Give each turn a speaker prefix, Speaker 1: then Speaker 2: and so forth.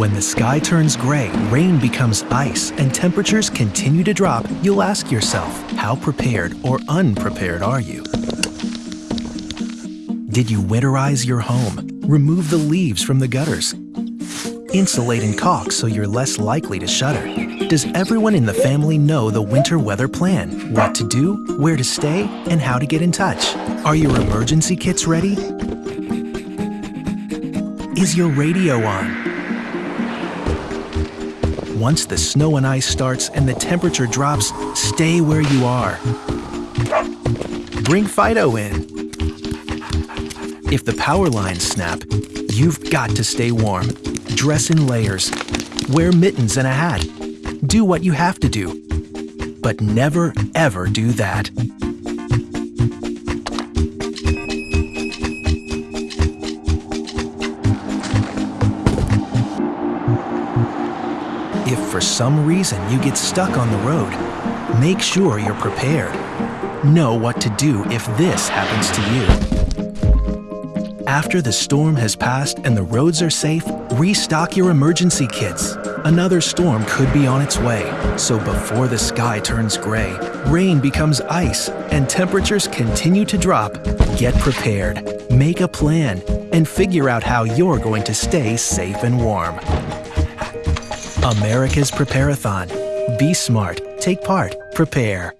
Speaker 1: When the sky turns gray, rain becomes ice, and temperatures continue to drop, you'll ask yourself, how prepared or unprepared are you? Did you winterize your home? Remove the leaves from the gutters? Insulate and caulk so you're less likely to shudder. Does everyone in the family know the winter weather plan? What to do, where to stay, and how to get in touch? Are your emergency kits ready? Is your radio on? Once the snow and ice starts and the temperature drops, stay where you are. Bring Fido in. If the power lines snap, you've got to stay warm. Dress in layers. Wear mittens and a hat. Do what you have to do. But never, ever do that. If for some reason you get stuck on the road, make sure you're prepared. Know what to do if this happens to you. After the storm has passed and the roads are safe, restock your emergency kits. Another storm could be on its way, so before the sky turns gray, rain becomes ice, and temperatures continue to drop, get prepared, make a plan, and figure out how you're going to stay safe and warm. America's Preparathon. Be smart, take part, prepare.